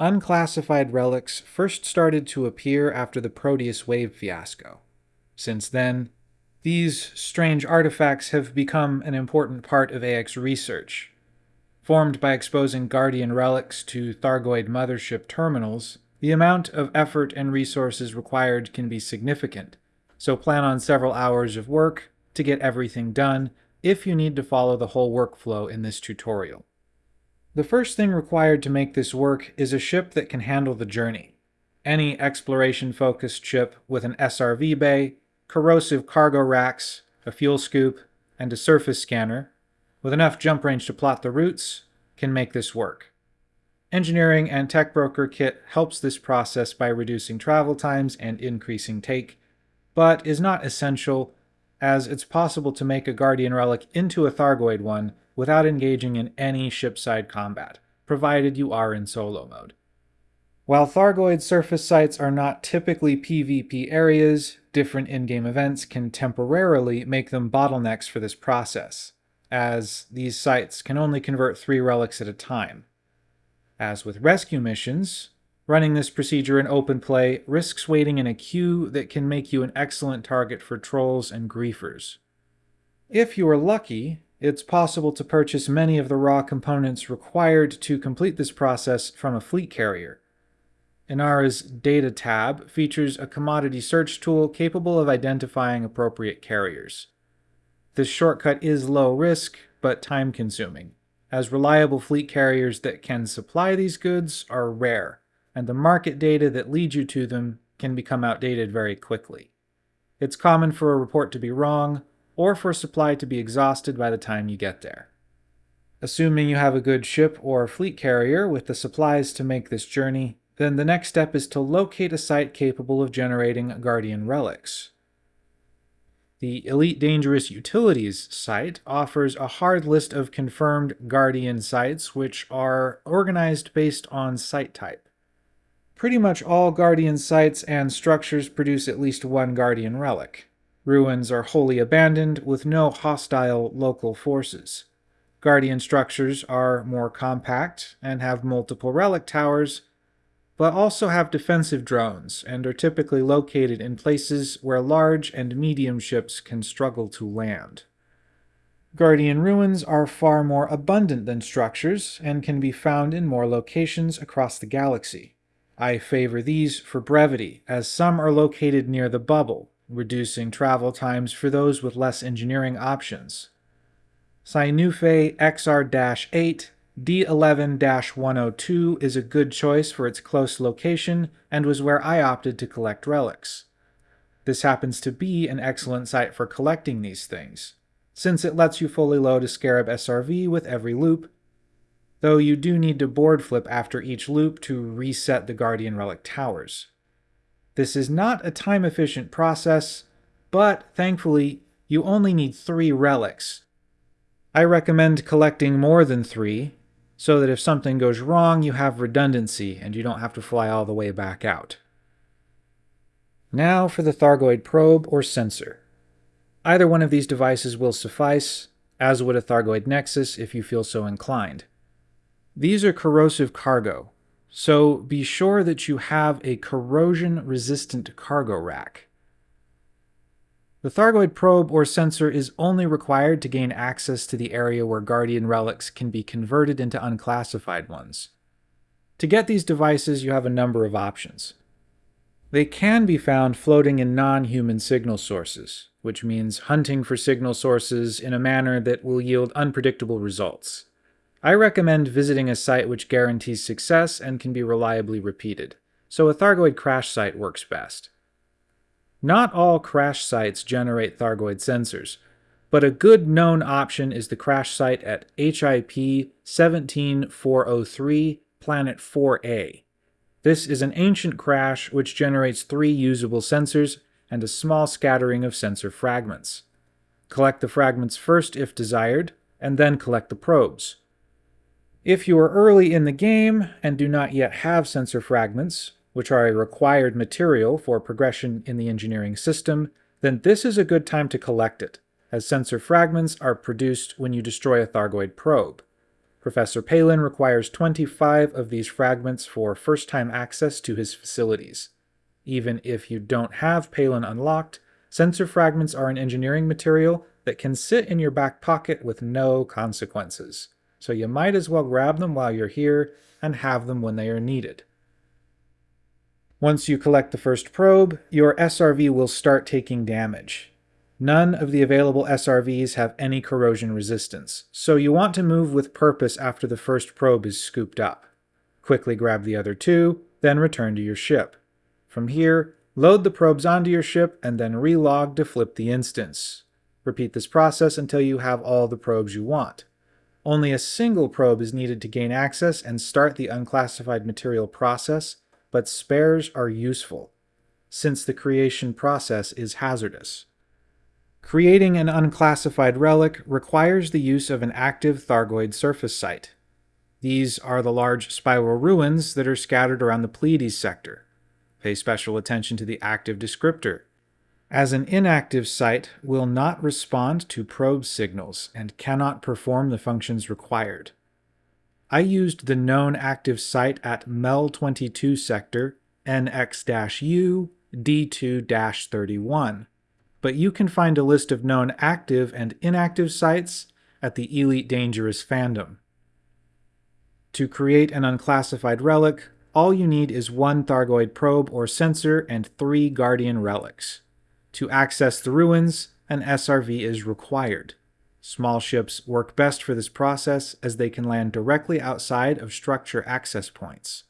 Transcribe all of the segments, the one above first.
unclassified relics first started to appear after the Proteus Wave fiasco. Since then, these strange artifacts have become an important part of AX research. Formed by exposing Guardian relics to Thargoid mothership terminals, the amount of effort and resources required can be significant, so plan on several hours of work to get everything done if you need to follow the whole workflow in this tutorial. The first thing required to make this work is a ship that can handle the journey. Any exploration-focused ship with an SRV bay, corrosive cargo racks, a fuel scoop, and a surface scanner, with enough jump range to plot the routes, can make this work. Engineering and Tech Broker Kit helps this process by reducing travel times and increasing take, but is not essential as it's possible to make a Guardian relic into a Thargoid one without engaging in any shipside combat, provided you are in solo mode. While Thargoid surface sites are not typically PvP areas, different in-game events can temporarily make them bottlenecks for this process, as these sites can only convert three relics at a time. As with rescue missions, running this procedure in open play risks waiting in a queue that can make you an excellent target for trolls and griefers. If you are lucky, it's possible to purchase many of the raw components required to complete this process from a fleet carrier. Inara's Data tab features a commodity search tool capable of identifying appropriate carriers. This shortcut is low risk, but time consuming as reliable fleet carriers that can supply these goods are rare, and the market data that leads you to them can become outdated very quickly. It's common for a report to be wrong, or for supply to be exhausted by the time you get there. Assuming you have a good ship or fleet carrier with the supplies to make this journey, then the next step is to locate a site capable of generating Guardian relics. The Elite Dangerous Utilities site offers a hard list of confirmed Guardian sites which are organized based on site type. Pretty much all Guardian sites and structures produce at least one Guardian relic. Ruins are wholly abandoned with no hostile local forces. Guardian structures are more compact and have multiple relic towers, but also have defensive drones and are typically located in places where large and medium ships can struggle to land. Guardian ruins are far more abundant than structures and can be found in more locations across the galaxy. I favor these for brevity, as some are located near the bubble, reducing travel times for those with less engineering options. Synuefe XR-H D11-102 is a good choice for its close location and was where I opted to collect relics. This happens to be an excellent site for collecting these things, since it lets you fully load a Scarab SRV with every loop, though you do need to board flip after each loop to reset the Guardian Relic towers. This is not a time-efficient process, but thankfully you only need three relics. I recommend collecting more than three, so that if something goes wrong, you have redundancy and you don't have to fly all the way back out. Now for the Thargoid probe or sensor. Either one of these devices will suffice, as would a Thargoid Nexus if you feel so inclined. These are corrosive cargo, so be sure that you have a corrosion-resistant cargo rack. The Thargoid probe or sensor is only required to gain access to the area where Guardian relics can be converted into unclassified ones. To get these devices, you have a number of options. They can be found floating in non-human signal sources, which means hunting for signal sources in a manner that will yield unpredictable results. I recommend visiting a site which guarantees success and can be reliably repeated, so a Thargoid crash site works best. Not all crash sites generate Thargoid sensors, but a good known option is the crash site at HIP 17403 Planet 4A. This is an ancient crash which generates three usable sensors and a small scattering of sensor fragments. Collect the fragments first if desired, and then collect the probes. If you are early in the game and do not yet have sensor fragments, which are a required material for progression in the engineering system, then this is a good time to collect it, as sensor fragments are produced when you destroy a Thargoid probe. Professor Palin requires 25 of these fragments for first-time access to his facilities. Even if you don't have Palin unlocked, sensor fragments are an engineering material that can sit in your back pocket with no consequences, so you might as well grab them while you're here and have them when they are needed. Once you collect the first probe, your SRV will start taking damage. None of the available SRVs have any corrosion resistance, so you want to move with purpose after the first probe is scooped up. Quickly grab the other two, then return to your ship. From here, load the probes onto your ship and then relog to flip the instance. Repeat this process until you have all the probes you want. Only a single probe is needed to gain access and start the unclassified material process, but spares are useful, since the creation process is hazardous. Creating an unclassified relic requires the use of an active Thargoid surface site. These are the large spiral ruins that are scattered around the Pleiades sector. Pay special attention to the active descriptor. As an inactive site will not respond to probe signals and cannot perform the functions required. I used the known active site at MEL22 sector NX-U D2-31 but you can find a list of known active and inactive sites at the Elite Dangerous fandom. To create an unclassified relic, all you need is one Thargoid probe or sensor and three Guardian relics. To access the ruins, an SRV is required. Small ships work best for this process as they can land directly outside of structure access points.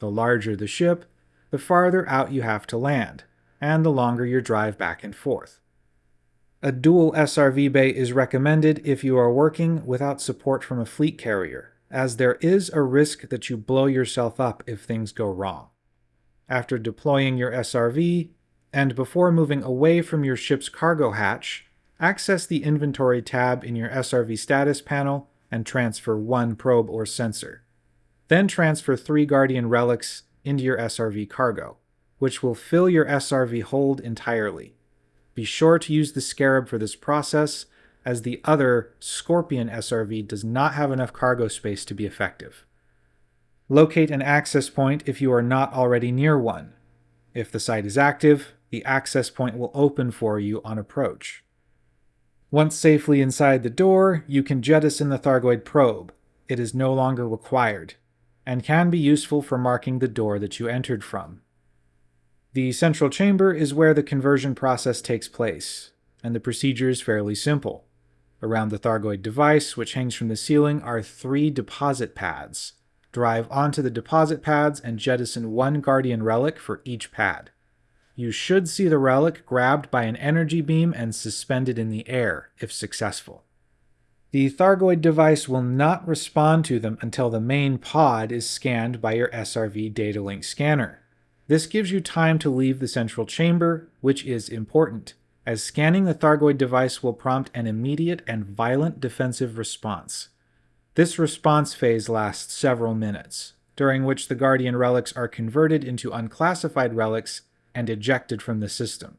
The larger the ship, the farther out you have to land, and the longer your drive back and forth. A dual SRV bay is recommended if you are working without support from a fleet carrier, as there is a risk that you blow yourself up if things go wrong. After deploying your SRV, and before moving away from your ship's cargo hatch, access the Inventory tab in your SRV status panel and transfer one probe or sensor. Then transfer three Guardian relics into your SRV cargo which will fill your SRV hold entirely. Be sure to use the Scarab for this process, as the other Scorpion SRV does not have enough cargo space to be effective. Locate an access point if you are not already near one. If the site is active, the access point will open for you on approach. Once safely inside the door, you can jettison the Thargoid probe. It is no longer required, and can be useful for marking the door that you entered from. The central chamber is where the conversion process takes place, and the procedure is fairly simple. Around the Thargoid device, which hangs from the ceiling, are three deposit pads. Drive onto the deposit pads and jettison one Guardian relic for each pad. You should see the relic grabbed by an energy beam and suspended in the air, if successful. The Thargoid device will not respond to them until the main pod is scanned by your SRV data link scanner. This gives you time to leave the central chamber, which is important, as scanning the Thargoid device will prompt an immediate and violent defensive response. This response phase lasts several minutes, during which the Guardian relics are converted into unclassified relics and ejected from the system.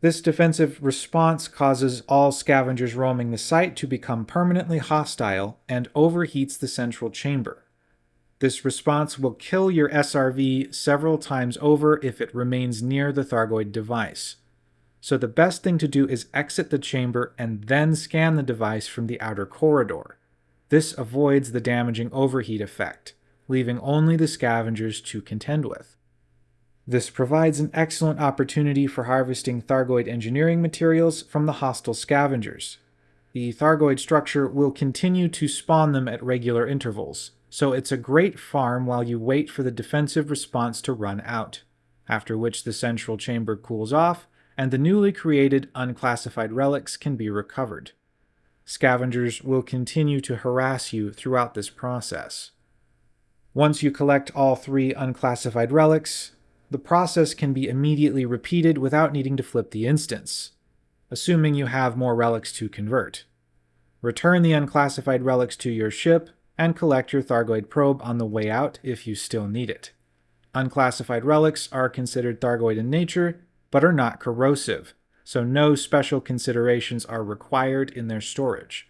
This defensive response causes all scavengers roaming the site to become permanently hostile and overheats the central chamber. This response will kill your SRV several times over if it remains near the Thargoid device. So the best thing to do is exit the chamber and then scan the device from the outer corridor. This avoids the damaging overheat effect, leaving only the scavengers to contend with. This provides an excellent opportunity for harvesting Thargoid engineering materials from the hostile scavengers. The Thargoid structure will continue to spawn them at regular intervals, so it's a great farm while you wait for the defensive response to run out, after which the central chamber cools off and the newly created unclassified relics can be recovered. Scavengers will continue to harass you throughout this process. Once you collect all three unclassified relics, the process can be immediately repeated without needing to flip the instance, assuming you have more relics to convert. Return the unclassified relics to your ship and collect your Thargoid probe on the way out if you still need it. Unclassified relics are considered Thargoid in nature, but are not corrosive, so no special considerations are required in their storage.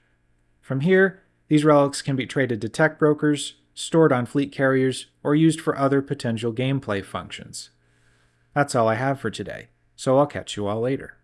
From here, These relics can be traded to tech brokers, stored on fleet carriers, or used for other potential gameplay functions. That's all I have for today, so I'll catch you all later.